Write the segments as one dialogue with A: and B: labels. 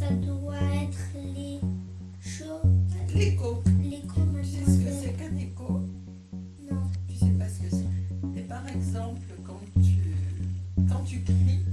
A: Ça doit être les choses. L'écho.
B: L'écho.
A: Tu sais ce que c'est qu'un écho
B: Non.
A: Tu sais pas ce que c'est? Mais par exemple, quand tu, quand tu cries,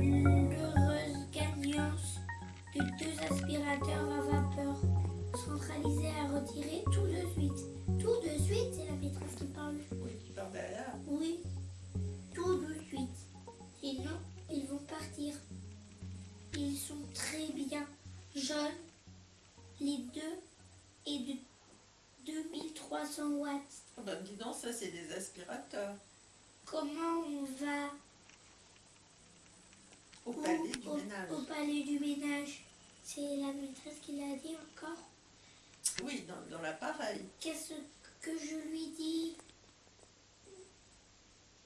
A: l'heureuse gagnance de deux aspirateurs à
B: vapeur centralisés à retirer tout de suite. Tout de suite, c'est
A: la maîtresse qui parle.
B: Oui, qui parle
A: derrière. Oui, tout
B: de
A: suite. Sinon,
B: ils vont
A: partir. Ils sont très
B: bien
A: jeunes, les deux, et de 2300 watts.
B: Oh, bah, dis donc, ça c'est des aspirateurs.
A: Comment on va
B: au palais du
A: au,
B: ménage.
A: au palais du ménage C'est la maîtresse qui l'a dit encore.
B: Oui, dans, dans l'appareil.
A: Qu'est-ce que je lui dis?